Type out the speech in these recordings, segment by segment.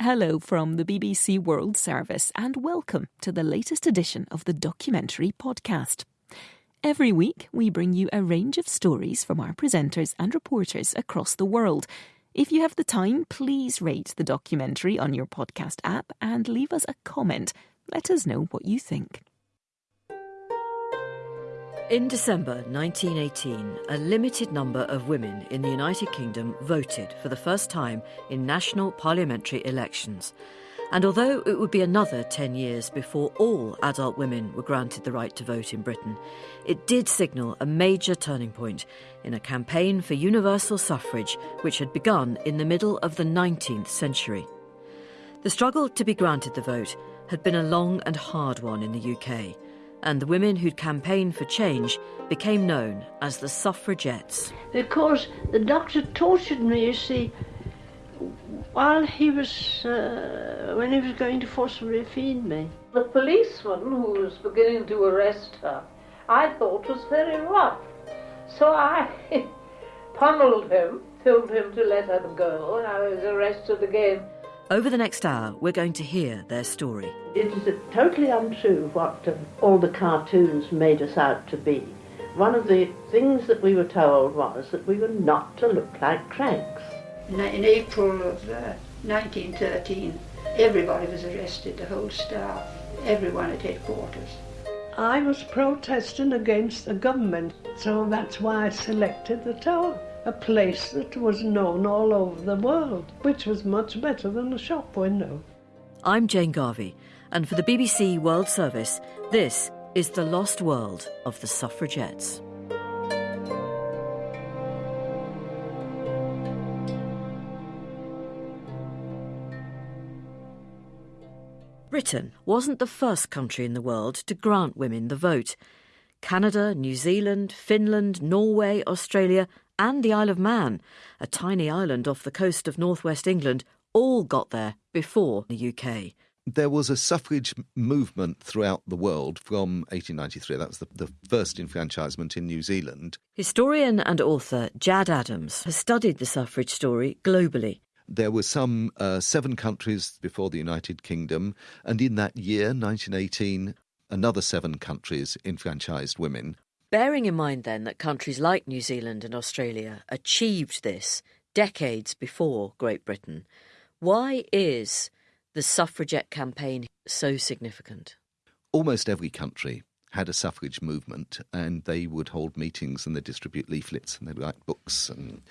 Hello from the BBC World Service, and welcome to the latest edition of the Documentary Podcast. Every week, we bring you a range of stories from our presenters and reporters across the world. If you have the time, please rate the documentary on your podcast app and leave us a comment. Let us know what you think. In December 1918, a limited number of women in the United Kingdom voted for the first time in national parliamentary elections. And although it would be another 10 years before all adult women were granted the right to vote in Britain, it did signal a major turning point in a campaign for universal suffrage which had begun in the middle of the 19th century. The struggle to be granted the vote had been a long and hard one in the UK and the women who'd campaigned for change became known as the suffragettes. Because the doctor tortured me, you see, while he was, uh, when he was going to forcibly feed me. The policeman who was beginning to arrest her, I thought was very rough. So I pummeled him, told him to let her go, and I was arrested again. Over the next hour, we're going to hear their story. It is totally untrue what uh, all the cartoons made us out to be. One of the things that we were told was that we were not to look like cranks. In April of uh, 1913, everybody was arrested, the whole staff, everyone at headquarters. I was protesting against the government, so that's why I selected the tower a place that was known all over the world, which was much better than a shop window. I'm Jane Garvey, and for the BBC World Service, this is the lost world of the suffragettes. Britain wasn't the first country in the world to grant women the vote. Canada, New Zealand, Finland, Norway, Australia, and the Isle of Man, a tiny island off the coast of northwest England, all got there before the UK. There was a suffrage movement throughout the world from 1893. That was the, the first enfranchisement in New Zealand. Historian and author Jad Adams has studied the suffrage story globally. There were some uh, seven countries before the United Kingdom, and in that year, 1918, another seven countries enfranchised women. Bearing in mind then that countries like New Zealand and Australia achieved this decades before Great Britain, why is the suffragette campaign so significant? Almost every country had a suffrage movement and they would hold meetings and they distribute leaflets and they'd write books and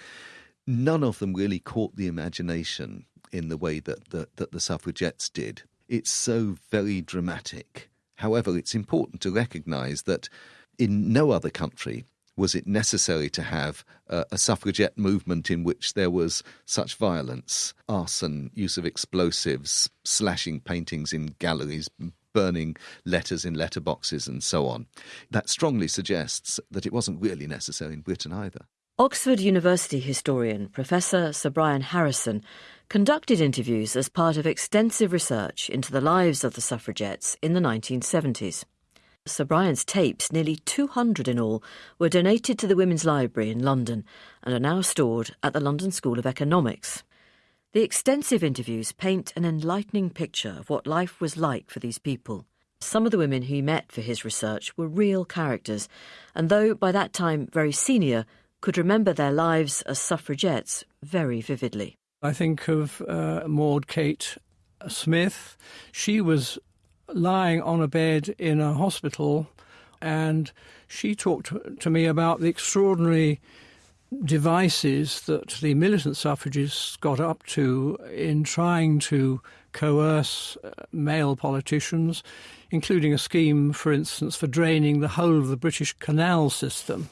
none of them really caught the imagination in the way that the, that the suffragettes did. It's so very dramatic. However, it's important to recognise that in no other country was it necessary to have a suffragette movement in which there was such violence, arson, use of explosives, slashing paintings in galleries, burning letters in letterboxes, and so on. That strongly suggests that it wasn't really necessary in Britain either. Oxford University historian Professor Sir Brian Harrison conducted interviews as part of extensive research into the lives of the suffragettes in the 1970s. Sir Brian's tapes, nearly 200 in all, were donated to the Women's Library in London and are now stored at the London School of Economics. The extensive interviews paint an enlightening picture of what life was like for these people. Some of the women he met for his research were real characters, and though by that time very senior, could remember their lives as suffragettes very vividly. I think of uh, Maud Kate Smith. She was lying on a bed in a hospital, and she talked to me about the extraordinary devices that the militant suffragists got up to in trying to coerce uh, male politicians, including a scheme, for instance, for draining the whole of the British canal system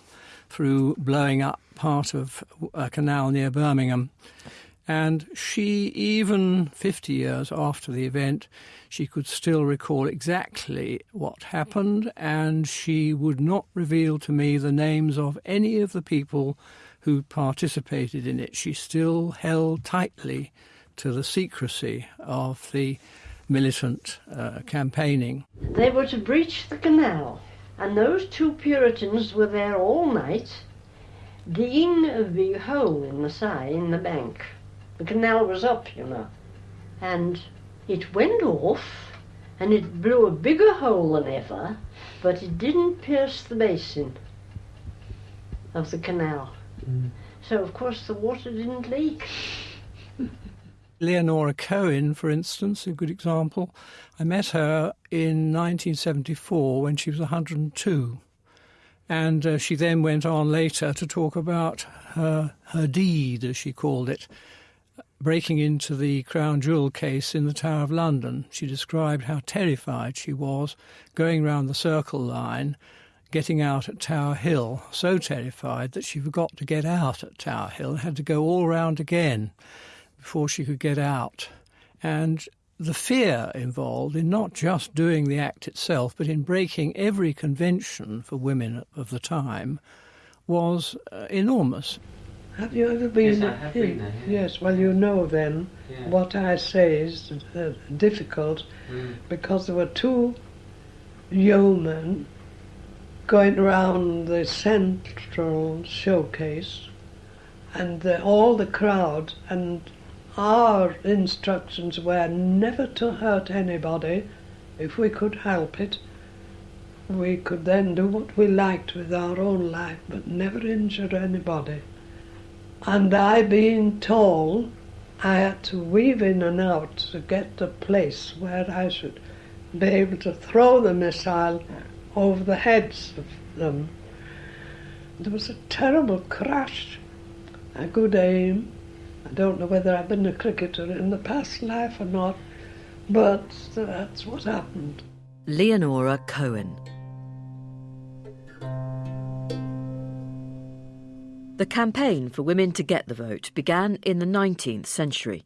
through blowing up part of a canal near Birmingham. And she, even 50 years after the event, she could still recall exactly what happened, and she would not reveal to me the names of any of the people who participated in it. She still held tightly to the secrecy of the militant uh, campaigning. They were to breach the canal, and those two Puritans were there all night, digging big hole in the side, in the bank. The canal was up, you know. and it went off and it blew a bigger hole than ever, but it didn't pierce the basin of the canal. So, of course, the water didn't leak. Leonora Cohen, for instance, a good example. I met her in 1974 when she was 102. And uh, she then went on later to talk about her, her deed, as she called it, breaking into the Crown Jewel case in the Tower of London. She described how terrified she was going round the circle line, getting out at Tower Hill, so terrified that she forgot to get out at Tower Hill and had to go all round again before she could get out. And the fear involved in not just doing the act itself, but in breaking every convention for women of the time was uh, enormous. Have you ever been? Yes, I have been there, yeah. Yes, well, you know then Yeah. what I say is uh, difficult Mm. because there were two yeomen going around the central showcase and the, all the crowd and our instructions were never to hurt anybody if we could help it. We could then do what we liked with our own life but never injure anybody. And I being tall, I had to weave in and out to get the place where I should be able to throw the missile over the heads of them. There was a terrible crash, a good aim. I don't know whether I've been a cricketer in the past life or not, but that's what happened. Leonora Cohen. The campaign for women to get the vote began in the 19th century.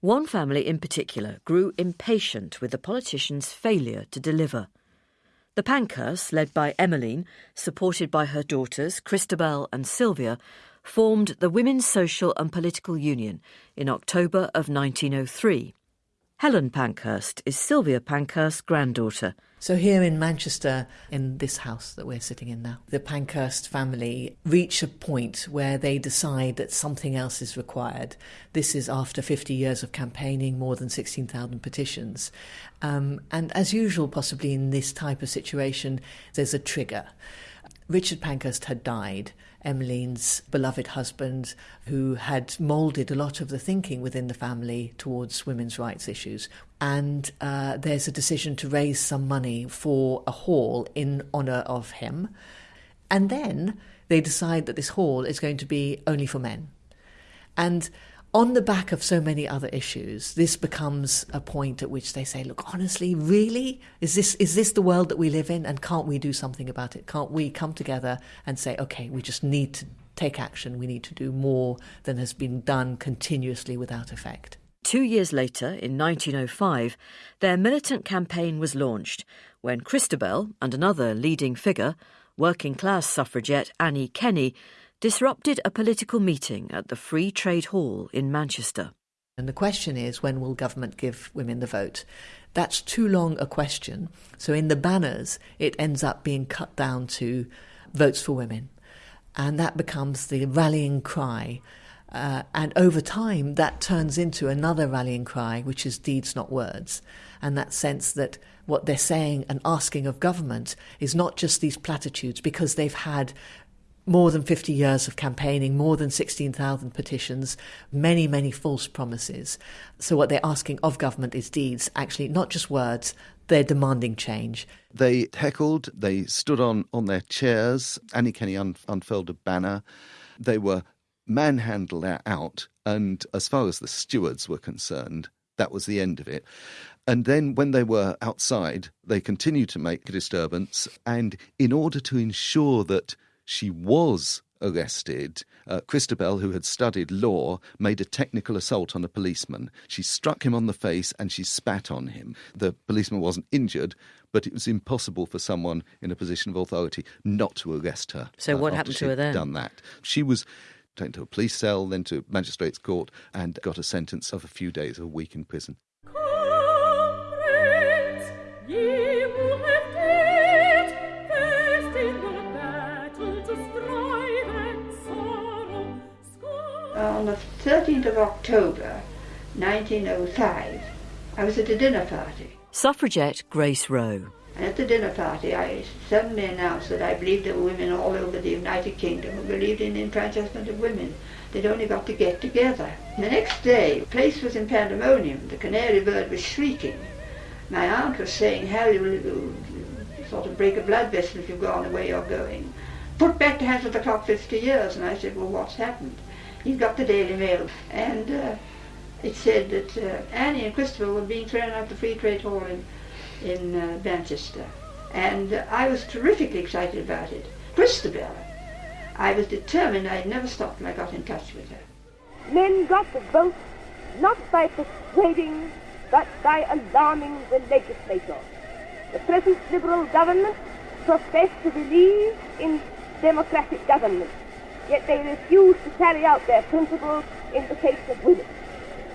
One family in particular grew impatient with the politicians' failure to deliver. The Pankhursts, led by Emmeline, supported by her daughters Christabel and Sylvia, formed the Women's Social and Political Union in October of 1903. Helen Pankhurst is Sylvia Pankhurst's granddaughter. So, here in Manchester, in this house that we're sitting in now, the Pankhurst family reach a point where they decide that something else is required. This is after 50 years of campaigning, more than 16,000 petitions. Um, and as usual, possibly in this type of situation, there's a trigger. Richard Pankhurst had died, Emmeline's beloved husband, who had moulded a lot of the thinking within the family towards women's rights issues. And uh, there's a decision to raise some money for a hall in honour of him. And then they decide that this hall is going to be only for men. And on the back of so many other issues, this becomes a point at which they say, "Look, honestly, really, is this is this the world that we live in? And can't we do something about it? Can't we come together and say, okay, we just need to take action. We need to do more than has been done continuously without effect." Two years later, in 1905, their militant campaign was launched when Christabel and another leading figure, working class suffragette Annie Kenney, disrupted a political meeting at the Free Trade Hall in Manchester. And the question is, when will government give women the vote? That's too long a question. So in the banners, it ends up being cut down to votes for women. And that becomes the rallying cry. Uh, and over time, that turns into another rallying cry, which is deeds, not words. And that sense that what they're saying and asking of government is not just these platitudes, because they've had more than 50 years of campaigning, more than 16,000 petitions, many, many false promises. So, what they're asking of government is deeds, actually, not just words. They're demanding change. They heckled, they stood on, on their chairs. Annie Kenney un- unfurled a banner. They were manhandled out, and as far as the stewards were concerned, that was the end of it. And then when they were outside, they continued to make disturbance. And in order to ensure that she was arrested, uh, Christabel, who had studied law, made a technical assault on a policeman. She struck him on the face and she spat on him. The policeman wasn't injured, but it was impossible for someone in a position of authority not to arrest her. So what happened to her then? Done that. She was taken to a police cell, then to magistrates' court, and got a sentence of a few days, a week in prison. 13th of October 1905. I was at a dinner party. Suffragette Grace Roe. And at the dinner party, I suddenly announced that I believed there were women all over the United Kingdom who believed in the enfranchisement of women. They'd only got to get together. The next day, the place was in pandemonium. The canary bird was shrieking. My aunt was saying, Harry will, will sort of break a blood vessel if you go on the way you're going. Put back the hands of the clock 50 years. And I said, well, what's happened? He's got the Daily Mail. And uh, it said that uh, Annie and Christopher were being thrown out the Free Trade Hall in, in uh, Manchester. And I was terrifically excited about it. Christabel, I was determined I'd never stop till I got in touch with her. Men got the vote not by persuading, but by alarming the legislature. The present Liberal government profess to believe in democratic government, yet they refuse to carry out their principles in the case of women.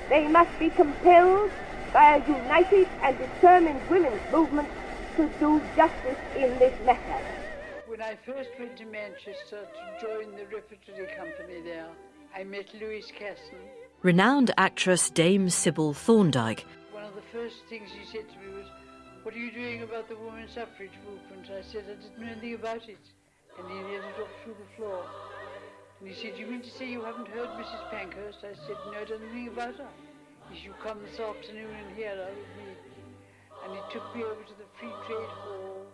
They must be compelled by a united and determined women's movement to do justice in this matter. When I first went to Manchester to join the repertory company there, I met Lewis Casson. Renowned actress Dame Sybil Thorndike. One of the first things he said to me was, What are you doing about the women's suffrage movement? I said, I didn't know anything about it. And he nearly dropped through the floor. And he said, You mean to say you haven't heard Mrs. Pankhurst? I said, No, I don't know anything about her. He said, You come this afternoon and hear her with me. And he took me over to the Free Trade Hall.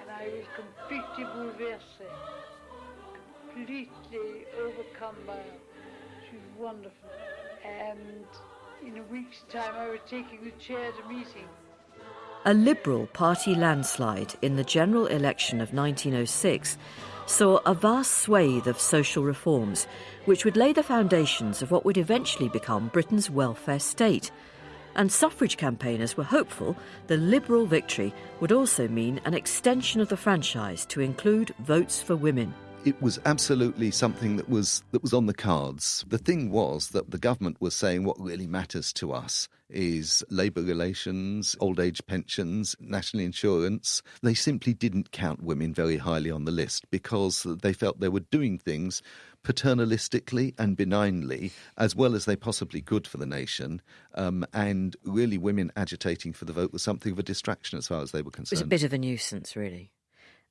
And I was completely bouleversed, completely overcome by her. She was wonderful. And in a week's time, I was taking the chair at a meeting. A Liberal Party landslide in the general election of 1906 saw a vast swathe of social reforms which would lay the foundations of what would eventually become Britain's welfare state. And suffrage campaigners were hopeful the Liberal victory would also mean an extension of the franchise to include votes for women it was absolutely something that was that was on the cards. The thing was that the government was saying what really matters to us is labour relations, old age pensions, national insurance. They simply didn't count women very highly on the list because they felt they were doing things paternalistically and benignly, as well as they possibly could for the nation. Um, and really, women agitating for the vote was something of a distraction as far as they were concerned. It was a bit of a nuisance, really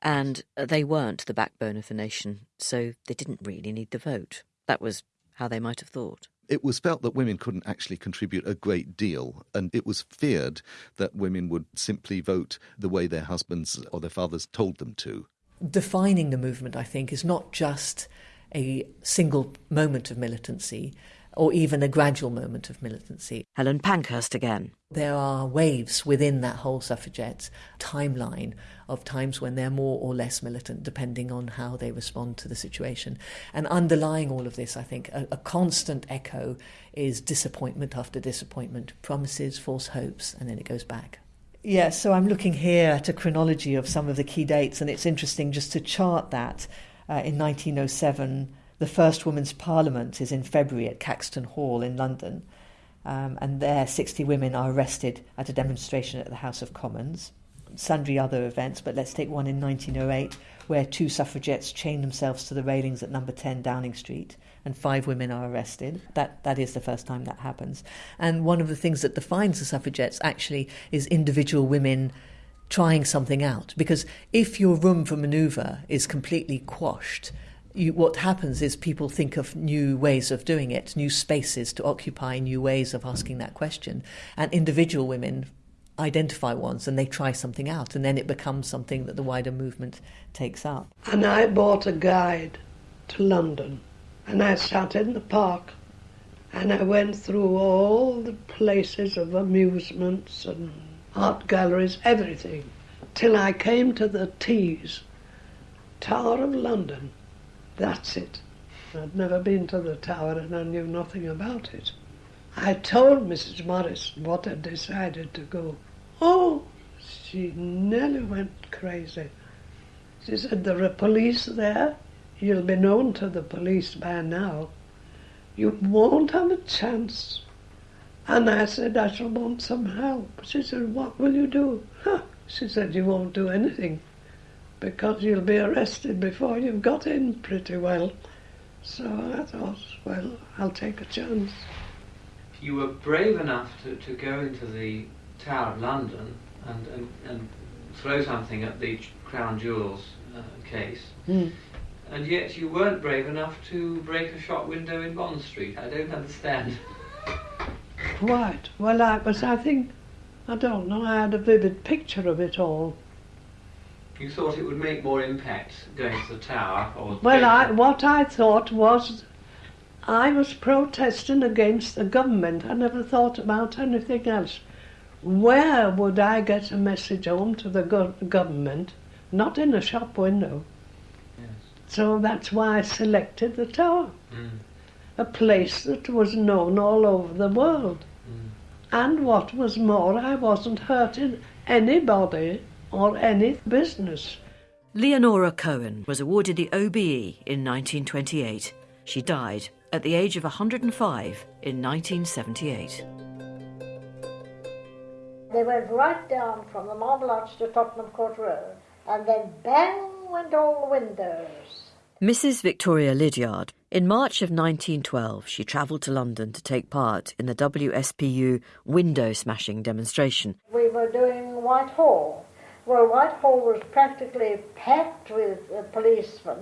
and uh, they weren't the backbone of the nation, so they didn't really need the vote. That was how they might have thought. It was felt that women couldn't actually contribute a great deal, and it was feared that women would simply vote the way their husbands or their fathers told them to. Defining the movement, I think, is not just a single moment of militancy, or even a gradual moment of militancy. Helen Pankhurst again. There are waves within that whole suffragette timeline of times when they're more or less militant, depending on how they respond to the situation. And underlying all of this, I think, a, a constant echo is disappointment after disappointment, promises, false hopes, and then it goes back. Yeah, so I'm looking here at a chronology of some of the key dates, and it's interesting just to chart that. Uh, in 1907, the first women's parliament is in February at Caxton Hall in London, um, and there 60 women are arrested at a demonstration at the House of Commons. Sundry other events, but let's take one in 1908 where two suffragettes chain themselves to the railings at number 10 Downing Street and five women are arrested. That that is the first time that happens. And one of the things that defines the suffragettes actually is individual women trying something out because if your room for maneuver is completely quashed you, what happens is people think of new ways of doing it, new spaces to occupy, new ways of asking that question. And individual women identify ones and they try something out, and then it becomes something that the wider movement takes up. And I bought a guide to London, and I sat in the park and I went through all the places of amusements and art galleries, everything, till I came to the Tees, Tower of London. That's it. I'd never been to the tower and I knew nothing about it. I told Mrs. Morris what I'd decided to go. Oh, she nearly went crazy. She said, There are police there. You'll be known to the police by now. You won't have a chance. And I said, I shall want some help. She said, What will you do? Huh. She said, You won't do anything because you'll be arrested before you've got in pretty well. So I thought, well, I'll take a chance. you were brave enough to, to go into the Tower of London and, and, and throw something at the Crown Jewels uh, case, Mm. and yet you weren't brave enough to break a shop window in Bond Street. I don't understand. Quite. Well, I was, I think, I don't know, I had a vivid picture of it all. You thought it would make more impact going to the Tower, or Well, I, what I thought was I was protesting against the government. I never thought about anything else. Where would I get a message home to the go- government? Not in a shop window. So that's why I selected the tower, Mm. a place that was known all over the world. And what was more, I wasn't hurting anybody or any business. Leonora Cohen was awarded the OBE in 1928. She died at the age of 105 in 1978. They went right down from the Marble Arch to Tottenham Court Road, and then bang went all the windows. Mrs. Victoria Lidiard. In March of 1912, she travelled to London to take part in the WSPU window smashing demonstration. We were doing Whitehall. Well, Whitehall was practically packed with uh, policemen,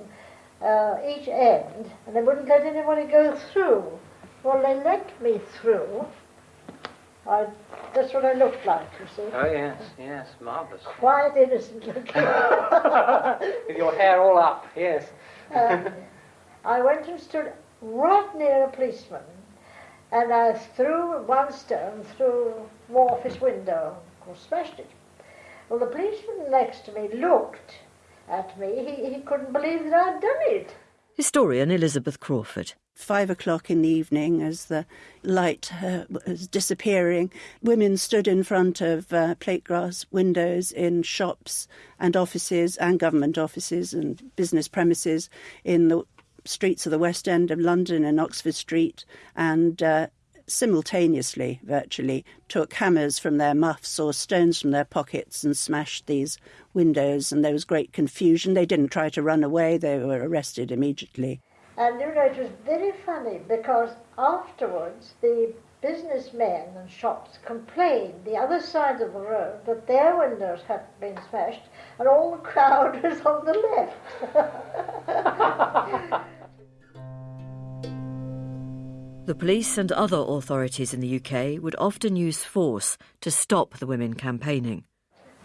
uh, each end, and they wouldn't let anybody go through. Well, they let me through. I, that's what I looked like, you see. Oh yes, yes, marvellous. Quite innocent looking. With your hair all up, yes. Um, I went and stood right near a policeman, and I threw one stone through Office window, of course, smashed it. Well, the policeman next to me looked at me. He, he couldn't believe that I'd done it. Historian Elizabeth Crawford. Five o'clock in the evening, as the light uh, was disappearing, women stood in front of uh, plate glass windows in shops and offices and government offices and business premises in the streets of the West End of London and Oxford Street, and uh, simultaneously, virtually, took hammers from their muffs or stones from their pockets and smashed these windows. And there was great confusion. They didn't try to run away, they were arrested immediately. And you know, it was very funny because afterwards the businessmen and shops complained the other side of the road that their windows had been smashed and all the crowd was on the left. The police and other authorities in the UK would often use force to stop the women campaigning.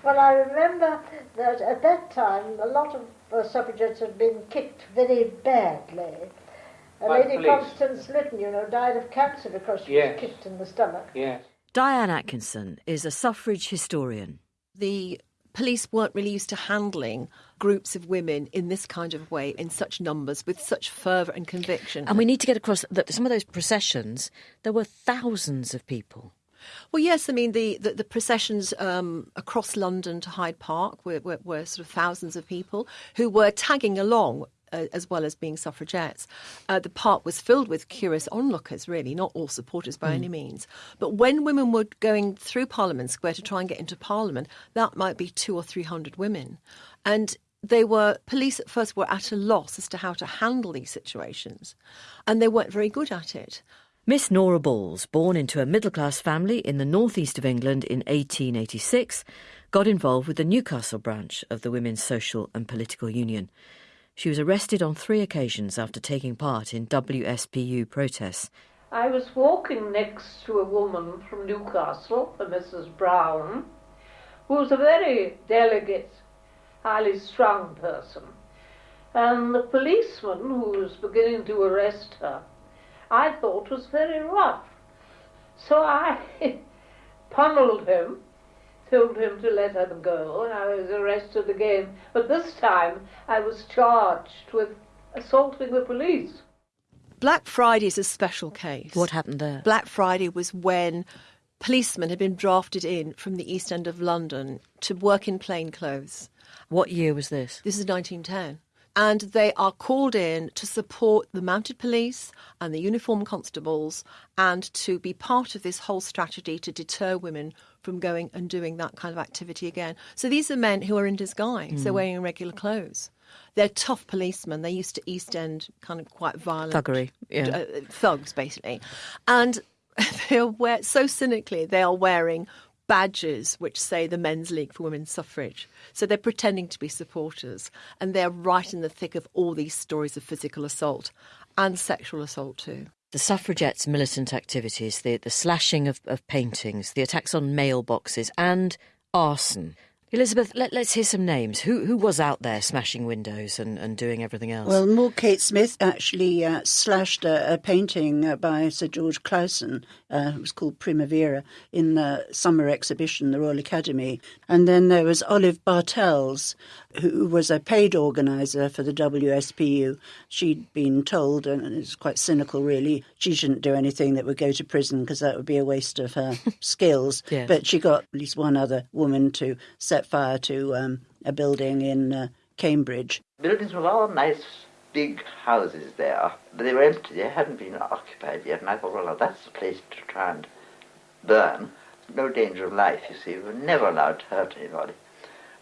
well, I remember that at that time a lot of uh, suffragettes had been kicked very badly. Uh, By Lady police? Constance Lytton, you know, died of cancer because she Yes. was kicked in the stomach. Yes. Diane Atkinson is a suffrage historian. the police weren't really used to handling groups of women in this kind of way, in such numbers, with such fervour and conviction. And we need to get across that some of those processions, there were thousands of people. Well, yes, I mean, the, the, the processions um, across London to Hyde Park were, were, were sort of thousands of people who were tagging along. Uh, as well as being suffragettes, uh, the park was filled with curious onlookers, really, not all supporters by Mm. any means. But when women were going through Parliament Square to try and get into Parliament, that might be two or three hundred women. And they were, police at first were at a loss as to how to handle these situations. And they weren't very good at it. Miss Nora Balls, born into a middle class family in the northeast of England in 1886, got involved with the Newcastle branch of the Women's Social and Political Union. She was arrested on three occasions after taking part in WSPU protests. I was walking next to a woman from Newcastle, a Mrs. Brown, who was a very delicate, highly strung person. And the policeman who was beginning to arrest her, I thought was very rough. So I pummeled him, told him to let her go, and I was arrested again. But this time I was charged with assaulting the police. Black Friday is a special case. What happened there? Black Friday was when policemen had been drafted in from the East End of London to work in plain clothes. What year was this? This is 1910. And they are called in to support the mounted police and the uniformed constables and to be part of this whole strategy to deter women from going and doing that kind of activity again. So these are men who are in disguise, they're Mm. wearing regular clothes. They're tough policemen. They're used to East End kind of quite violent Thuggery, yeah. uh, thugs, basically. And they are wear so cynically they are wearing badges which say the Men's League for Women's Suffrage. So they're pretending to be supporters, and they're right in the thick of all these stories of physical assault and sexual assault too. The suffragettes' militant activities, the, the slashing of, of paintings, the attacks on mailboxes, and arson. Elizabeth, let, us hear some names. Who who was out there smashing windows and, and doing everything else? Well, Maud Kate Smith actually uh, slashed a, a painting uh, by Sir George Clausen. Uh, it was called Primavera in the summer exhibition, the Royal Academy. And then there was Olive Bartels, who was a paid organiser for the WSPU. She'd been told, and it's quite cynical really, she shouldn't do anything that would go to prison because that would be a waste of her skills. Yes. But she got at least one other woman to set fire to um, a building in uh, Cambridge. Buildings were all nice big houses there, but they were empty. They hadn't been occupied yet, and I thought, well, that's the place to try and burn. No danger of life, you see. We were never allowed to hurt anybody.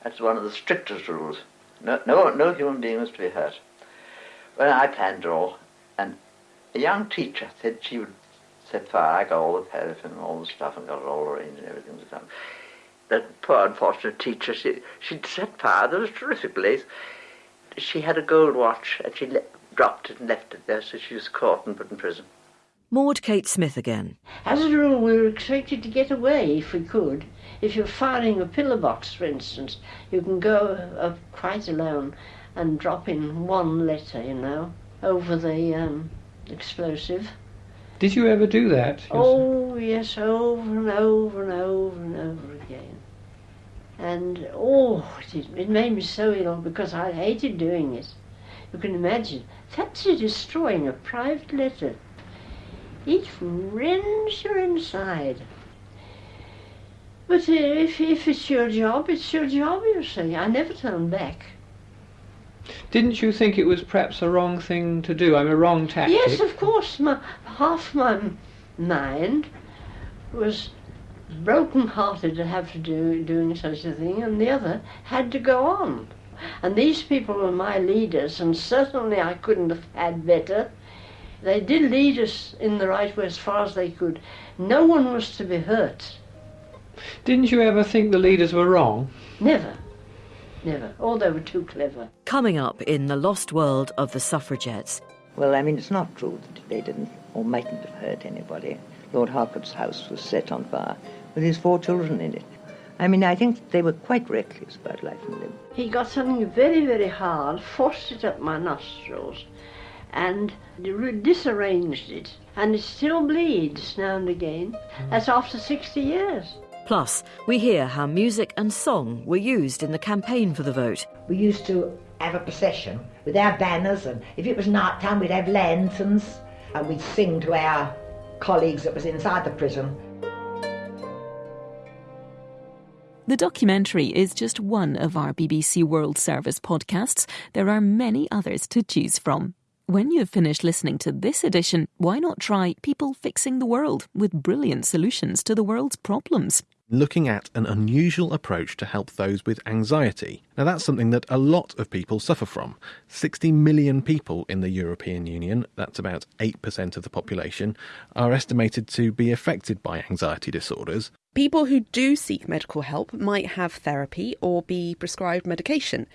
That's one of the strictest rules. No, no, no human being was to be hurt. Well, I planned it all, and a young teacher said she would set fire. I got all the paraffin and all the stuff and got it all arranged and everything was done. That poor unfortunate teacher, she, she'd set fire. There was a terrific blaze. She had a gold watch and she le- dropped it and left it there, so she was caught and put in prison. Maud Kate Smith again. As a rule, we were expected to get away if we could. If you're firing a pillar box, for instance, you can go uh, quite alone and drop in one letter, you know, over the um, explosive. Did you ever do that? Oh, yes, over and over and over and over again. And, oh, it, it made me so ill because I hated doing it. You can imagine. That's destroying a private letter. It rends your inside. But uh, if, if it's your job, it's your job, you see. I never turn back. Didn't you think it was perhaps a wrong thing to do? I'm a wrong tactic. Yes, of course. My, half my mind was broken-hearted to have to do doing such a thing, and the other had to go on. And these people were my leaders, and certainly I couldn't have had better. They did lead us in the right way as far as they could. No one was to be hurt. Didn't you ever think the leaders were wrong? Never. Never. Oh, they were too clever. Coming up in the lost world of the suffragettes. Well, I mean, it's not true that they didn't or mightn't have hurt anybody. Lord Harcourt's house was set on fire with his four children in it. I mean, I think they were quite reckless about life and limb. He got something very, very hard, forced it up my nostrils, and disarranged it. And it still bleeds now and again. That's after 60 years. Plus, we hear how music and song were used in the campaign for the vote. We used to have a procession with our banners, and if it was night time, we'd have lanterns, and we'd sing to our colleagues that was inside the prison. The documentary is just one of our BBC World Service podcasts. There are many others to choose from. When you've finished listening to this edition, why not try People Fixing the World with brilliant solutions to the world's problems? looking at an unusual approach to help those with anxiety. Now, that's something that a lot of people suffer from. 60 million people in the European Union, that's about 8% of the population, are estimated to be affected by anxiety disorders. People who do seek medical help might have therapy or be prescribed medication.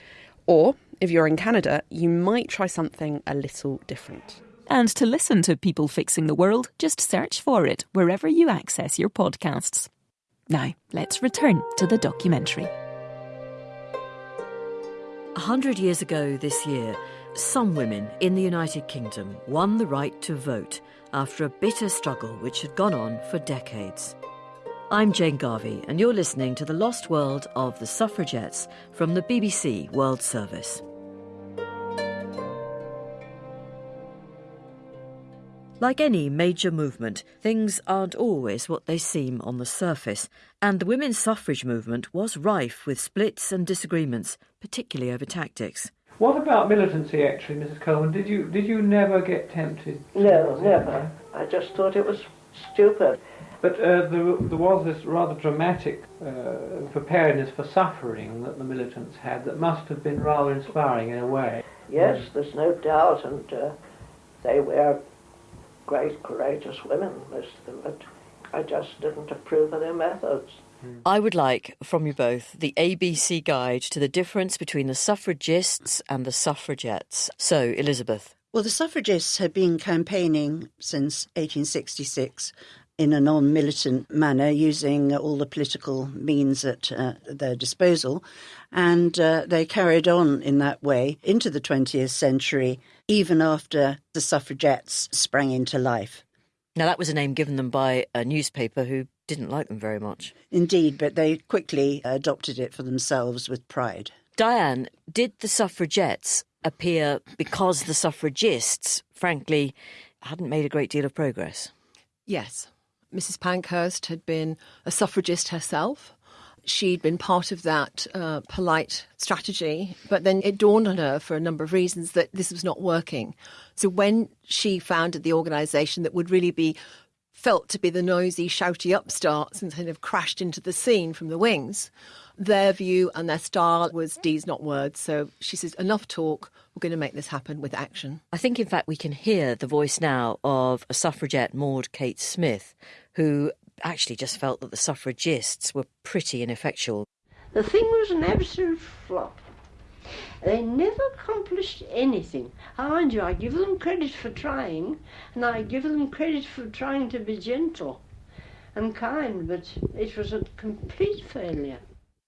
Or, if you're in Canada, you might try something a little different. And to listen to People Fixing the World, just search for it wherever you access your podcasts. Now, let's return to the documentary. A hundred years ago this year, some women in the United Kingdom won the right to vote after a bitter struggle which had gone on for decades. I'm Jane Garvey, and you're listening to The Lost World of the Suffragettes from the BBC World Service. Like any major movement, things aren't always what they seem on the surface, and the women's suffrage movement was rife with splits and disagreements, particularly over tactics. What about militancy, actually, Mrs. Coleman? Did you did you never get tempted? No, never. I just thought it was stupid. But uh, there, there was this rather dramatic uh, preparedness for suffering that the militants had that must have been rather inspiring in a way. Yes, there's no doubt, and uh, they were great, courageous women, most of them, but I just didn't approve of their methods. I would like from you both the ABC guide to the difference between the suffragists and the suffragettes. So, Elizabeth. Well, the suffragists had been campaigning since 1866 in a non militant manner, using all the political means at uh, their disposal. And uh, they carried on in that way into the 20th century, even after the suffragettes sprang into life. Now, that was a name given them by a newspaper who didn't like them very much. Indeed, but they quickly adopted it for themselves with pride. Diane, did the suffragettes appear because the suffragists, frankly, hadn't made a great deal of progress? Yes. Mrs. Pankhurst had been a suffragist herself. She'd been part of that uh, polite strategy, but then it dawned on her for a number of reasons that this was not working. So when she founded the organisation that would really be felt to be the noisy, shouty upstarts and kind of crashed into the scene from the wings, their view and their style was deeds, not words. So she says, enough talk, we're going to make this happen with action. I think, in fact, we can hear the voice now of a suffragette, Maud Kate Smith, who actually just felt that the suffragists were pretty ineffectual. The thing was an absolute flop. They never accomplished anything. I mind you, I give them credit for trying, and I give them credit for trying to be gentle and kind, but it was a complete failure.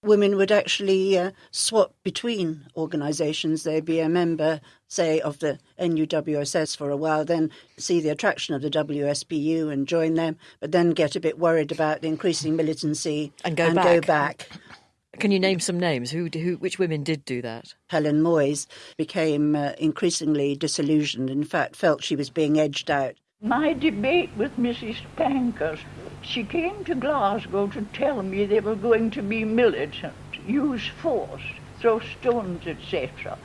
Women would actually uh, swap between organisations. They'd be a member, say, of the NUWSS for a while, then see the attraction of the WSPU and join them, but then get a bit worried about the increasing militancy and go and back. Go back. Can you name some names? Who, who, which women did do that? Helen Moyes became uh, increasingly disillusioned. In fact, felt she was being edged out. My debate with Mrs. Pankhurst, she came to Glasgow to tell me they were going to be militant, use force, throw stones, etc.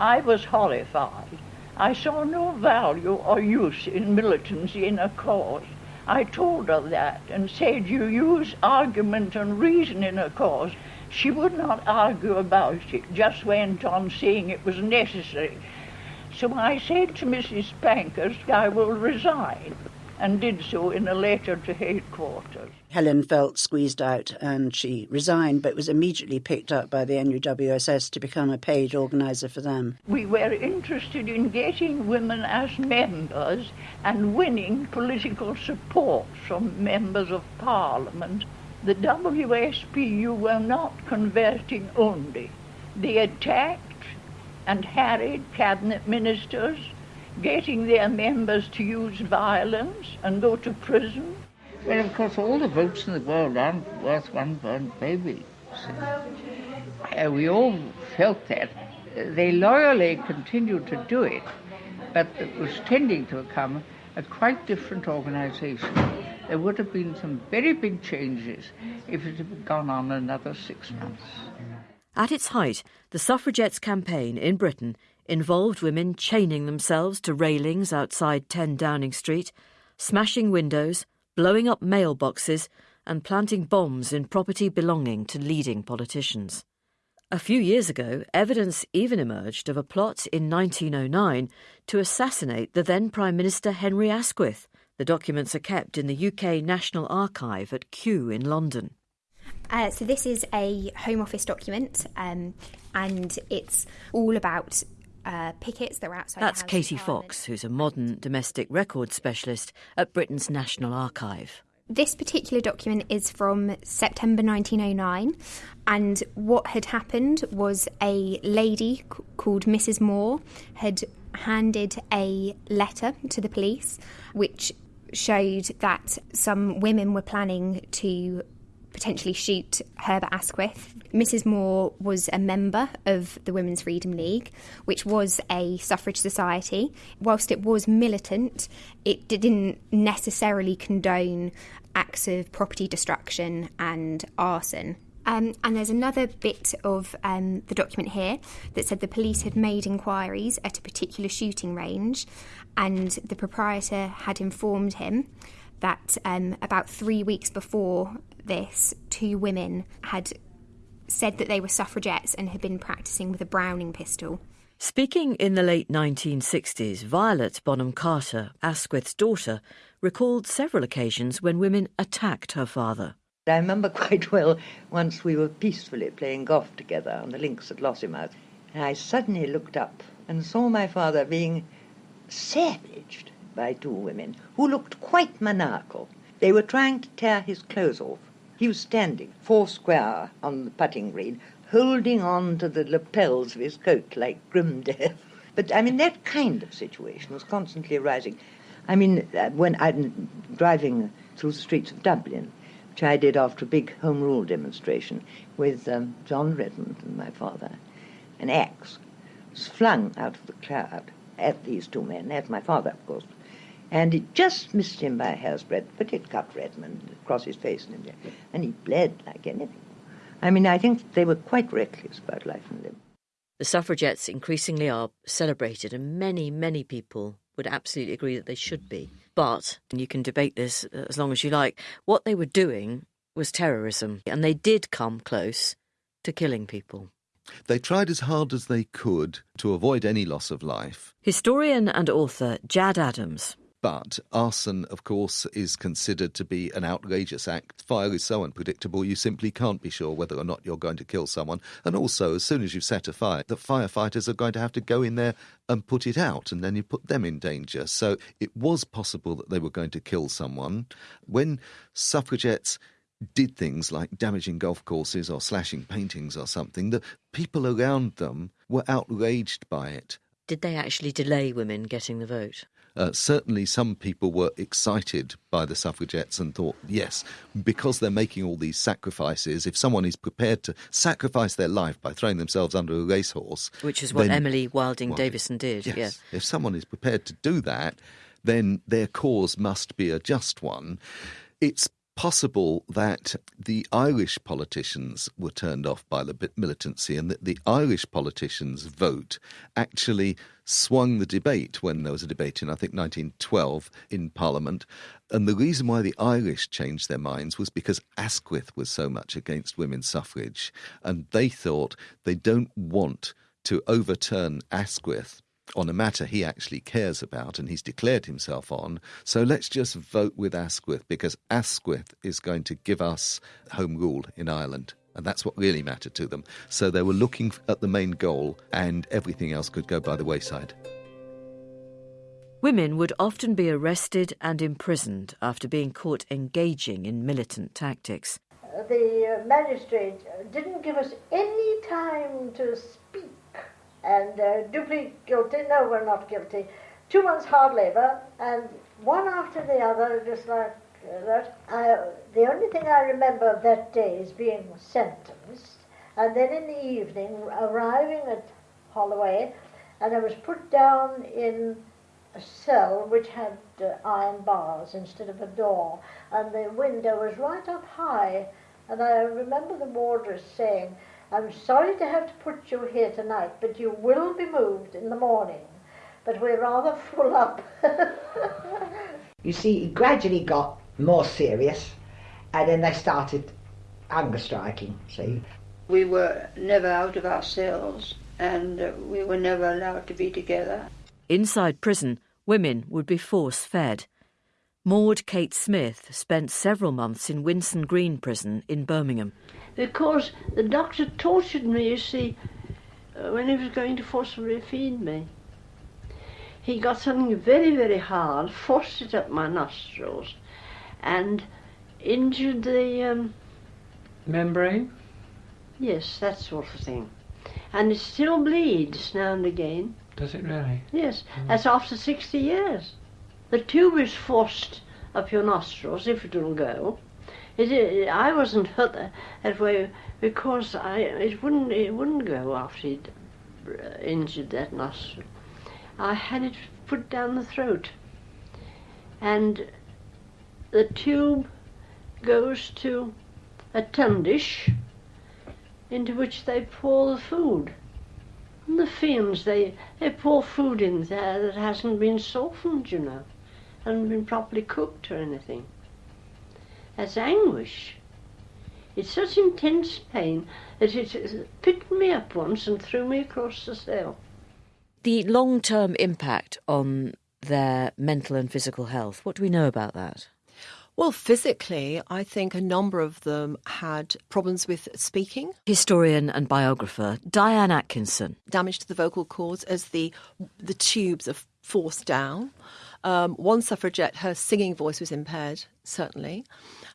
I was horrified. I saw no value or use in militancy in a cause. I told her that and said, You use argument and reason in a cause. She would not argue about it, just went on saying it was necessary. So I said to Mrs. Pankhurst, I will resign, and did so in a letter to headquarters. Helen felt squeezed out and she resigned, but was immediately picked up by the NUWSS to become a paid organiser for them. We were interested in getting women as members and winning political support from members of parliament. The WSPU were not converting only. They attacked and harried cabinet ministers, getting their members to use violence and go to prison. Well, of course, all the votes in the world aren't worth one burnt baby. Uh, we all felt that. They loyally continued to do it, but it was tending to become a quite different organisation. There would have been some very big changes if it had gone on another six months. At its height, the suffragettes' campaign in Britain involved women chaining themselves to railings outside 10 Downing Street, smashing windows, blowing up mailboxes, and planting bombs in property belonging to leading politicians. A few years ago, evidence even emerged of a plot in 1909 to assassinate the then Prime Minister Henry Asquith. The documents are kept in the UK National Archive at Kew in London. Uh, so this is a Home Office document, um, and it's all about uh, pickets that were outside. That's Katie. Fox, who's a modern domestic records specialist at Britain's National Archive. This particular document is from September 1909, and what had happened was a lady c- called Mrs. Moore had handed a letter to the police which showed that some women were planning to potentially shoot Herbert Asquith. Mrs. Moore was a member of the Women's Freedom League, which was a suffrage society. Whilst it was militant, it didn't necessarily condone acts of property destruction and arson. Um, and there's another bit of um, the document here that said the police had made inquiries at a particular shooting range, and the proprietor had informed him that um, about three weeks before this, two women had said that they were suffragettes and had been practicing with a Browning pistol. Speaking in the late 1960s, Violet Bonham Carter, Asquith's daughter, recalled several occasions when women attacked her father. I remember quite well once we were peacefully playing golf together on the links at Lossiemouth, and I suddenly looked up and saw my father being savaged by two women who looked quite maniacal. They were trying to tear his clothes off. He was standing four square on the putting green, holding on to the lapels of his coat like grim death. But I mean, that kind of situation was constantly arising. I mean, uh, when I'm driving through the streets of Dublin, which I did after a big Home Rule demonstration with um, John Redmond and my father, an axe was flung out of the crowd at these two men, at my father, of course, and it just missed him by a hair's breadth, but it cut Redmond across his face and, and he bled like anything. I mean, I think they were quite reckless about life and limb. The suffragettes increasingly are celebrated, and many, many people would absolutely agree that they should be. But, and you can debate this uh, as long as you like, what they were doing was terrorism, and they did come close to killing people. They tried as hard as they could to avoid any loss of life. Historian and author Jad Adams but arson, of course, is considered to be an outrageous act. Fire is so unpredictable, you simply can't be sure whether or not you're going to kill someone. And also, as soon as you've set a fire, the firefighters are going to have to go in there and put it out, and then you put them in danger. So it was possible that they were going to kill someone. When suffragettes did things like damaging golf courses or slashing paintings or something, the people around them were outraged by it. Did they actually delay women getting the vote? Uh, certainly, some people were excited by the suffragettes and thought, yes, because they're making all these sacrifices, if someone is prepared to sacrifice their life by throwing themselves under a racehorse. Which is what then, Emily Wilding well, Davison did, yes. Yeah. If someone is prepared to do that, then their cause must be a just one. It's possible that the Irish politicians were turned off by the militancy and that the Irish politicians' vote actually swung the debate when there was a debate in, I think, 1912 in Parliament. And the reason why the Irish changed their minds was because Asquith was so much against women's suffrage. And they thought they don't want to overturn Asquith on a matter he actually cares about and he's declared himself on. So let's just vote with Asquith because Asquith is going to give us home rule in Ireland. And that's what really mattered to them. So they were looking at the main goal, and everything else could go by the wayside. Women would often be arrested and imprisoned after being caught engaging in militant tactics. The uh, magistrate didn't give us any time to speak and uh, duly guilty, no, we're not guilty. Two months hard labour, and one after the other, just like uh, that. I, the only thing I remember of that day is being sentenced, and then in the evening arriving at Holloway, and I was put down in a cell which had uh, iron bars instead of a door, and the window was right up high. And I remember the wardress saying, I'm sorry to have to put you here tonight, but you will be moved in the morning. But we're rather full up. you see, it gradually got more serious, and then they started hunger striking, see. We were never out of our cells, and uh, we were never allowed to be together. Inside prison, women would be force fed. Maud Kate Smith spent several months in Winson Green Prison in Birmingham because the doctor tortured me, you see, uh, when he was going to forcibly feed me. He got something very, very hard, forced it up my nostrils, and injured the um, membrane. Yes, that sort of thing. And it still bleeds now and again. Does it really? Yes, mm. that's after 60 years. The tube is forced up your nostrils if it will go, it, it, I wasn't hurt that way because I it wouldn't it wouldn't go after he'd uh, injured that nostril. I had it put down the throat, and the tube goes to a tundish into which they pour the food. And the fiends, they, they pour food in there that hasn't been softened, you know, hasn't been properly cooked or anything as anguish. It's such intense pain that it picked me up once and threw me across the cell. The long term impact on their mental and physical health, what do we know about that? Well, physically, I think a number of them had problems with speaking. Historian and biographer Diane Atkinson. Damage to the vocal cords as the the tubes are forced down. Um, one suffragette, her singing voice was impaired, certainly.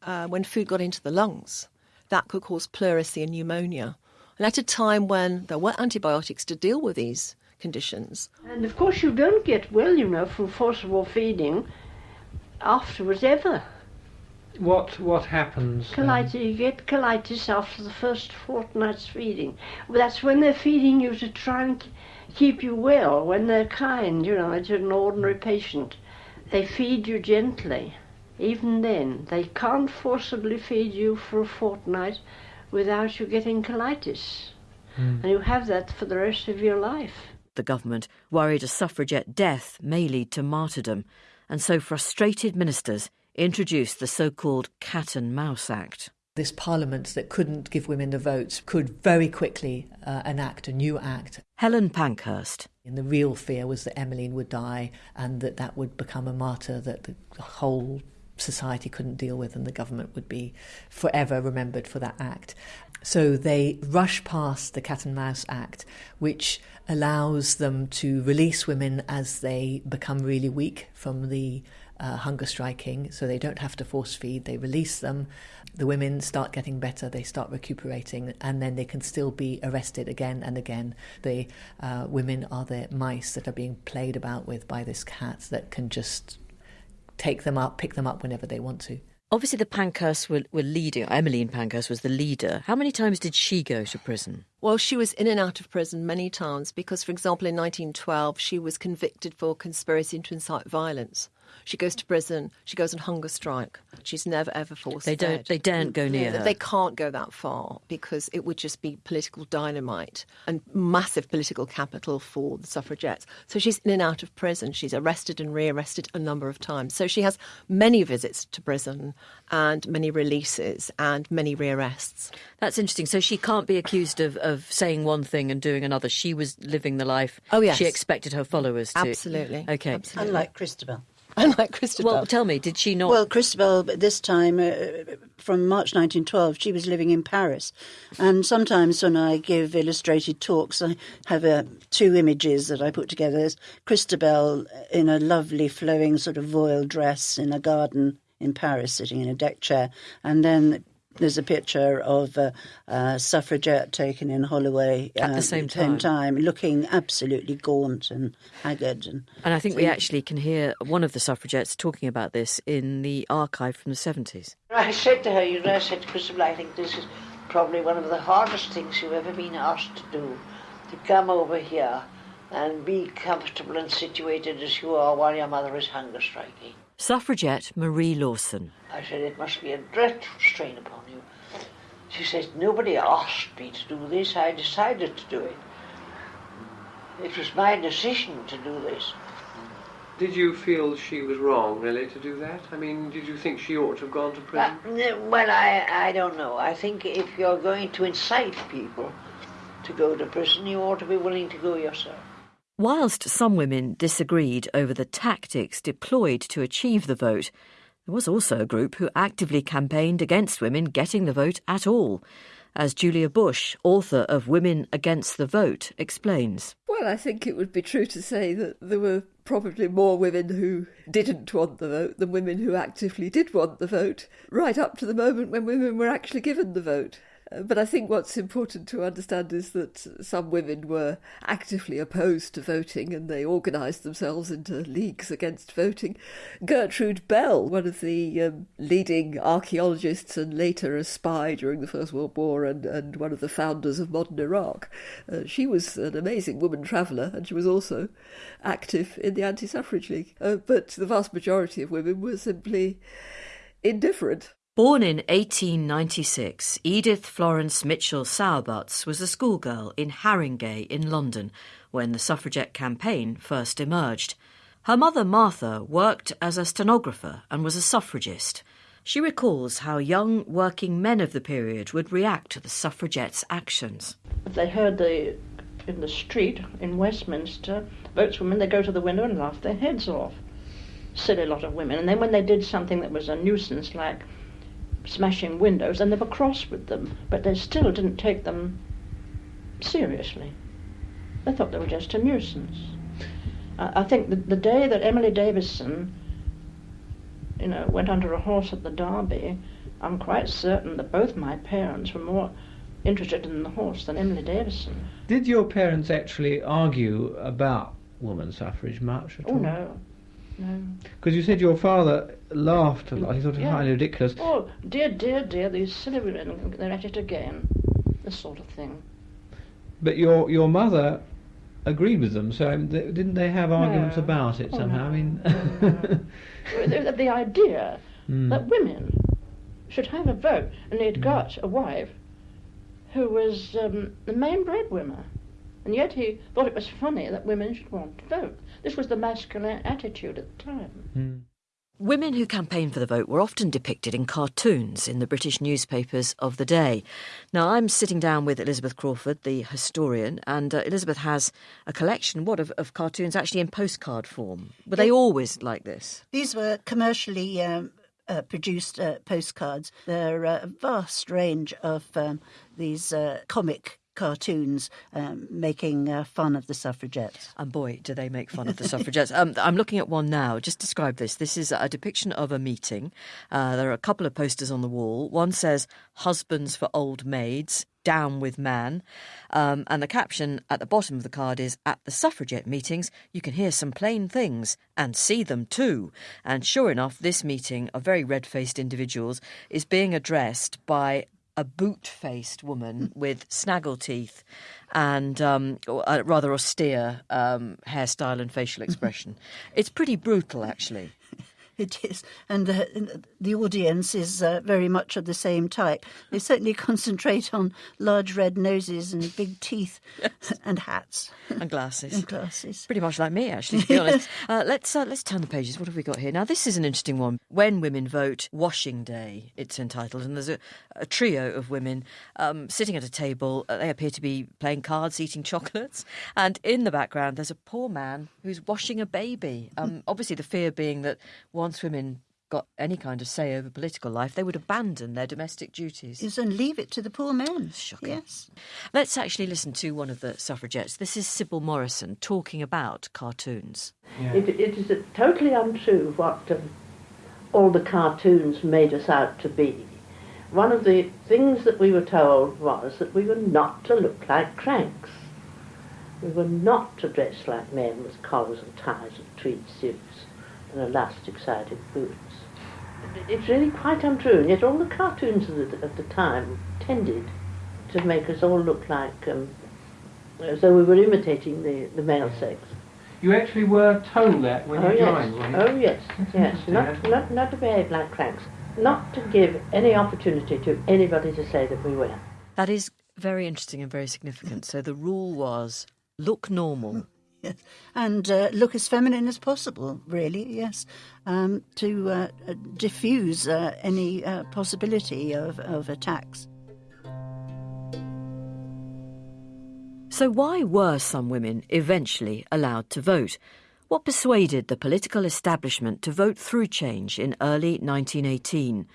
Uh, when food got into the lungs, that could cause pleurisy and pneumonia. And at a time when there were antibiotics to deal with these conditions. And of course, you don't get well, you know, from forcible feeding afterwards ever. What what happens? then? Colitis, you get colitis after the first fortnight's feeding. Well, that's when they're feeding you to try and k- keep you well, when they're kind, you know, to an ordinary patient. They feed you gently. Even then, they can't forcibly feed you for a fortnight without you getting colitis. Hmm. And you have that for the rest of your life. The government worried a suffragette death may lead to martyrdom, and so frustrated ministers introduced the so called Cat and Mouse Act. This parliament that couldn't give women the vote could very quickly uh, enact a new act. Helen Pankhurst. And the real fear was that Emmeline would die and that that would become a martyr that the whole society couldn't deal with and the government would be forever remembered for that act. So they rush past the Cat and Mouse Act, which allows them to release women as they become really weak from the uh, hunger striking, so they don't have to force feed. They release them. The women start getting better. They start recuperating, and then they can still be arrested again and again. The uh, women are the mice that are being played about with by this cat that can just take them up, pick them up whenever they want to. Obviously, the Pankhursts were, were leading. Emmeline Pankhurst was the leader. How many times did she go to prison? Well, she was in and out of prison many times because, for example, in 1912, she was convicted for conspiracy to incite violence. She goes to prison. She goes on hunger strike. She's never ever forced. They don't. fed. They daren't go near her. They can't go that far because it would just be political dynamite and massive political capital for the suffragettes. So she's in and out of prison. She's arrested and rearrested a number of times. So she has many visits to prison and many releases and many rearrests. That's interesting. So she can't be accused of, of saying one thing and doing another. She was living the life Oh, yes. she expected her followers to. Absolutely. Okay. Absolutely. Unlike Christabel. Unlike Christabel. Well, tell me, did she not? Well, Christabel, this time, uh, from March 1912, she was living in Paris. And sometimes when I give illustrated talks, I have uh, two images that I put together. There's Christabel in a lovely flowing sort of voile dress in a garden in Paris, sitting in a deck chair. And then there's a picture of a, a suffragette taken in Holloway At the uh, same same time. time, looking absolutely gaunt and haggard. And, and I think we actually can hear one of the suffragettes talking about this in the archive from the 70s. I said to her, you know, I said to Christabel, I think this is probably one of the hardest things you've ever been asked to do, to come over here and be comfortable and situated as you are while your mother is hunger striking. Suffragette Marie Lawson. I said, it must be a dreadful strain upon you. She says, nobody asked me to do this, I decided to do it. It was my decision to do this. Did you feel she was wrong, really, to do that? I mean, did you think she ought to have gone to prison? Uh, well, I, I don't know. I think if you're going to incite people to go to prison, you ought to be willing to go yourself. Whilst some women disagreed over the tactics deployed to achieve the vote, there was also a group who actively campaigned against women getting the vote at all, as Julia Bush, author of Women Against the Vote, explains. Well, I think it would be true to say that there were probably more women who didn't want the vote than women who actively did want the vote, right up to the moment when women were actually given the vote. But I think what's important to understand is that some women were actively opposed to voting and they organised themselves into leagues against voting. Gertrude Bell, one of the um, leading archaeologists and later a spy during the First World War and, and one of the founders of modern Iraq, uh, she was an amazing woman traveller and she was also active in the anti suffrage league. Uh, but the vast majority of women were simply indifferent. Born in 1896, Edith Florence Mitchell Sowerbutts was a schoolgirl in Haringey in London when the suffragette campaign first emerged. Her mother, Martha, worked as a stenographer and was a suffragist. She recalls how young working men of the period would react to the suffragettes' actions. They heard the in the street in Westminster, votes women, they go to the window and laugh their heads off. Silly lot of women. And then when they did something that was a nuisance, like smashing windows, and they were cross with them, but they still didn't take them seriously. They thought they were just a nuisance. I, I think the, the day that Emily Davison, you know, went under a horse at the Derby, I'm quite certain that both my parents were more interested in the horse than Emily Davison. Did your parents actually argue about woman suffrage much at Oh all? no, no. Because you said your father laughed a lot. He thought it Yeah. highly ridiculous. Oh dear, dear, dear, these silly women, they're at it again. This sort of thing. But your your mother agreed with them, so um, th- didn't they have arguments No. about it Oh, somehow? no. I mean, the, the idea Hmm. that women should have a vote, and he'd got a wife who was um, the main breadwinner, and yet he thought it was funny that women should want to vote. This was the masculine attitude at the time. Women who campaigned for the vote were often depicted in cartoons in the British newspapers of the day. Now, I'm sitting down with Elizabeth Crawford, the historian, and uh, Elizabeth has a collection, what, of, of cartoons actually in postcard form. Were they always like this? These were commercially um, uh, produced uh, postcards. There are a vast range of um, these uh, comic cartoons um, making uh, fun of the suffragettes. And boy, do they make fun of the suffragettes. Um, I'm looking at one now. Just describe this. This is a depiction of a meeting. Uh, there are a couple of posters on the wall. One says, Husbands for Old Maids. Down with man. Um, and the caption at the bottom of the card is At the suffragette meetings, you can hear some plain things and see them too. And sure enough, this meeting of very red faced individuals is being addressed by a boot faced woman with snaggle teeth and um, a rather austere um, hairstyle and facial expression. it's pretty brutal, actually. It is, and the, the audience is uh, very much of the same type. They certainly concentrate on large red noses and big teeth and hats and glasses. and glasses. Pretty much like me, actually. To be honest, uh, let's uh, let's turn the pages. What have we got here? Now, this is an interesting one. When women vote, washing day. It's entitled, and there's a, a trio of women um, sitting at a table. Uh, they appear to be playing cards, eating chocolates, and in the background, there's a poor man who's washing a baby. Um, obviously, the fear being that once women got any kind of say over political life, they would abandon their domestic duties. Yes, and leave it to the poor men. Shocking. Yes. Let's actually listen to one of the suffragettes. This is Sybil Morrison talking about cartoons. It, it is totally untrue what um, all the cartoons made us out to be. One of the things that we were told was that we were not to look like cranks. We were not to dress like men with collars and ties and tweed suits and elastic-sided boots. It's really quite untrue, and yet all the cartoons of the, at the time tended to make us all look like um, as though we were imitating the, the male sex. You actually were told that when oh, you yes. joined, weren't you? Oh yes, That's yes. Not, not, not to behave like cranks. Not to give any opportunity to anybody to say that we were. That is very interesting and very significant. So the rule was look normal. Yes. And uh, look as feminine as possible, really, yes, um, to uh, diffuse uh, any uh, possibility of, of attacks. So, why were some women eventually allowed to vote? What persuaded the political establishment to vote through change in early 1918?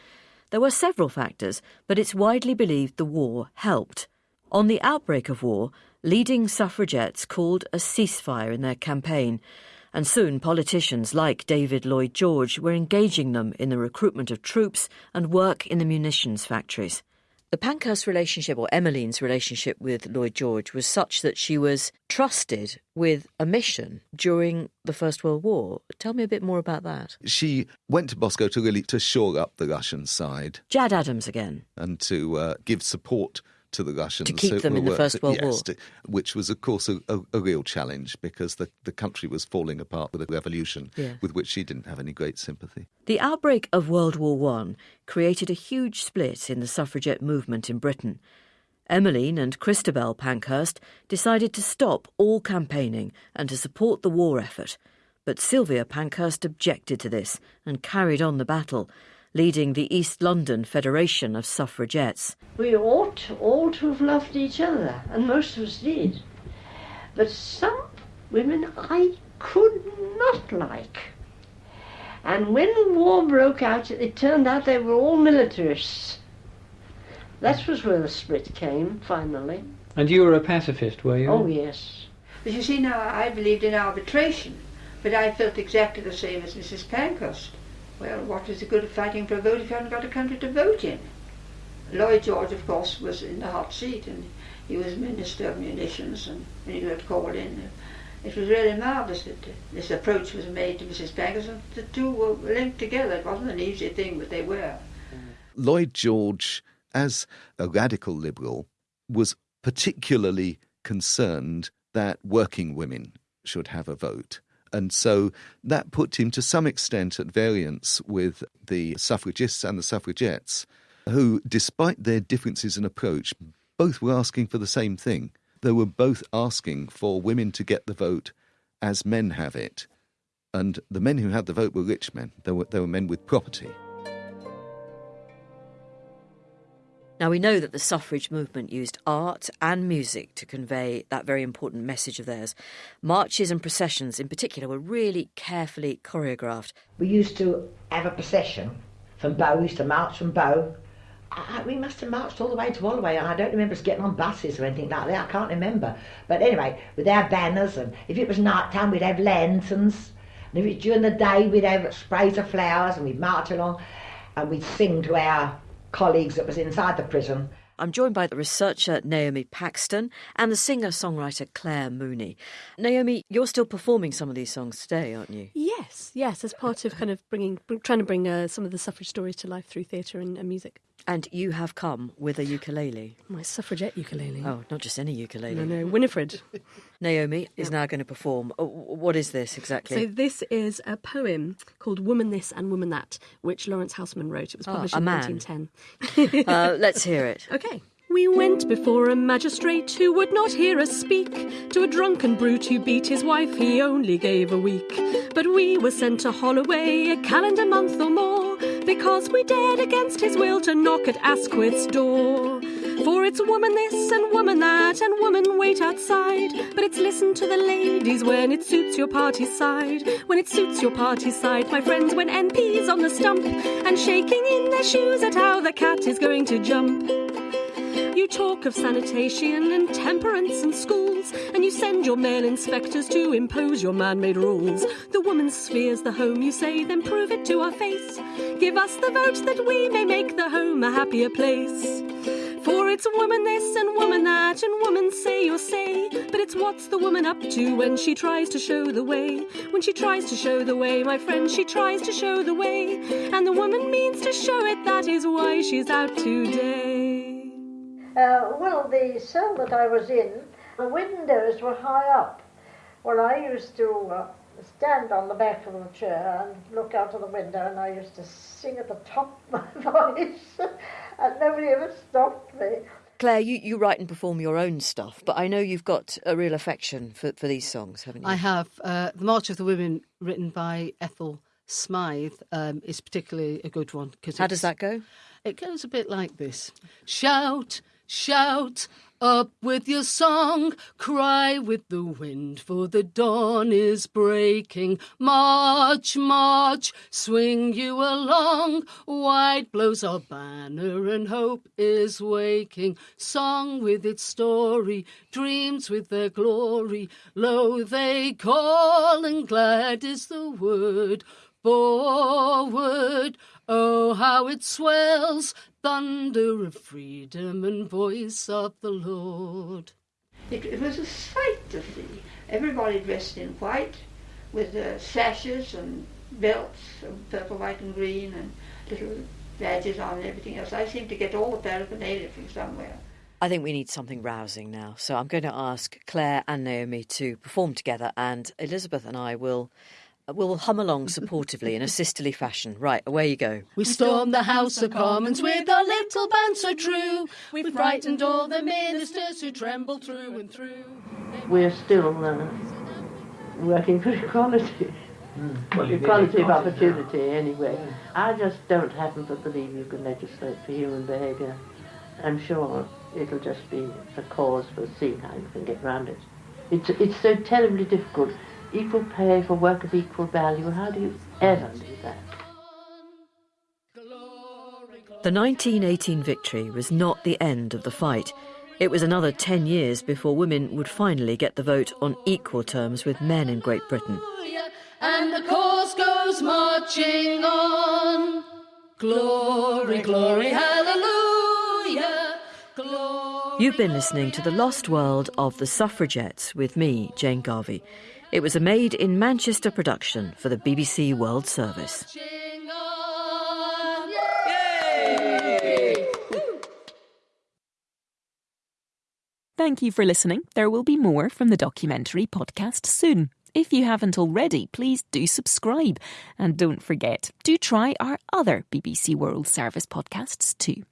There were several factors, but it's widely believed the war helped. On the outbreak of war, leading suffragettes called a ceasefire in their campaign, and soon politicians like David Lloyd George were engaging them in the recruitment of troops and work in the munitions factories. The Pankhurst relationship, or Emmeline's relationship with Lloyd George, was such that she was trusted with a mission during the First World War. Tell me a bit more about that. She went to Moscow to really to shore up the Russian side Jad Adams again. and to uh, give support to the Russians To keep who them in the First World yes, War. to- which was, of course, a, a, a real challenge because the, the country was falling apart with a revolution Yeah. with which she didn't have any great sympathy. The outbreak of World War One created a huge split in the suffragette movement in Britain. Emmeline and Christabel Pankhurst decided to stop all campaigning and to support the war effort. But Sylvia Pankhurst objected to this and carried on the battle, leading the East London Federation of Suffragettes. We ought all to have loved each other, and most of us did. But some women I could not like. And when the war broke out, it turned out they were all militarists. That was where the split came, finally. And you were a pacifist, were you? Oh, yes. But you see, now I believed in arbitration, but I felt exactly the same as Mrs. Pankhurst. Well, what is the good of fighting for a vote if you haven't got a country to vote in? Lloyd George, of course, was in the hot seat, and he was Minister of Munitions, and when he got called in, it was really marvellous that this approach was made to Mrs. Pankhurst, and the two were linked together. It wasn't an easy thing, but they were. Lloyd George, as a radical liberal, was particularly concerned that working women should have a vote. And so that put him to some extent at variance with the suffragists and the suffragettes, who, despite their differences in approach, both were asking for the same thing. They were both asking for women to get the vote as men have it. And the men who had the vote were rich men, they were, they were men with property. Now, we know that the suffrage movement used art and music to convey that very important message of theirs. Marches and processions, in particular, were really carefully choreographed. We used to have a procession from Bow, we used to march from Bow. I, we must have marched all the way to Holloway. I don't remember us getting on buses or anything like that. I can't remember. But anyway, with our banners, and if it was night time, we'd have lanterns. And if it was during the day, we'd have sprays of flowers, and we'd march along, and we'd sing to our colleagues that was inside the prison. I'm joined by the researcher Naomi Paxton and the singer songwriter Claire Mooney. Naomi, you're still performing some of these songs today, aren't you? Yes, yes, as part of kind of bringing, trying to bring uh, some of the suffrage stories to life through theatre and, and music. And you have come with a ukulele. My suffragette ukulele. Oh, not just any ukulele. No, no, Winifred. Naomi is now going to perform. Oh, What is this exactly? So this is a poem called "Woman This and Woman That," which Laurence Housman wrote. It was Ah, published a in man. 1910. uh, let's hear it. Okay. We went before a magistrate who would not hear us speak. To a drunken brute who beat his wife, he only gave a week. But we were sent to Holloway a calendar month or more, because we dared against his will to knock at Asquith's door. For it's woman this and woman that, and woman wait outside. But it's listen to the ladies when it suits your party's side. When it suits your party's side, my friends, when MP's on the stump and shaking in their shoes at how the cat is going to jump. You talk of sanitation and temperance and schools, and you send your male inspectors to impose your man made rules. The woman's sphere's the home, you say, then prove it to our face. Give us the vote that we may make the home a happier place. For it's woman this and woman that, and woman say your say. But it's what's the woman up to when she tries to show the way? When she tries to show the way, my friend, she tries to show the way. And the woman means to show it, that is why she's out today. Uh, well, the cell that I was in, the windows were high up. Well, I used to uh, stand on the back of the chair and look out of the window, and I used to sing at the top of my voice, and nobody ever stopped me. Claire, you, you write and perform your own stuff, but I know you've got a real affection for, for these songs, haven't you? I have. Uh, the March of the Women, written by Ethel Smyth, um, is particularly a good one. Cause How does that go? It goes a bit like this Shout, shout, up with your song, cry with the wind, for the dawn is breaking. March, march, swing you along. White blows our banner, and hope is waking. Song with its story, dreams with their glory. Lo, they call, and glad is the word. Forward, oh, how it swells, thunder of freedom and voice of the Lord. It, it was a sight to see. Everybody dressed in white with uh, sashes and belts of purple, white, and green, and little badges on and everything else. I seem to get all the paraphernalia from somewhere. I think we need something rousing now. So I'm going to ask Claire and Naomi to perform together, and Elizabeth and I will will hum along supportively in a sisterly fashion. Right, away you go. We stormed the House of Commons with our little band so true. We frightened all the ministers who trembled through and through. We're still uh, working for equality. Well, you equality of equality opportunity, anyway. I just don't happen to believe you can legislate for human behaviour. I'm sure it'll just be a cause for seeing how you can get around it. It's, it's so terribly difficult. Equal pay for work of equal value. How do you ever do that? The 1918 victory was not the end of the fight. It was another 10 years before women would finally get the vote on equal terms with men in Great Britain. And the course goes marching on. Glory, glory, hallelujah. Glory. You've been listening to The Lost World of the Suffragettes with me, Jane Garvey. It was a made in Manchester production for the BBC World Service. Thank you for listening. There will be more from the documentary podcast soon. If you haven't already, please do subscribe. And don't forget, do try our other BBC World Service podcasts too.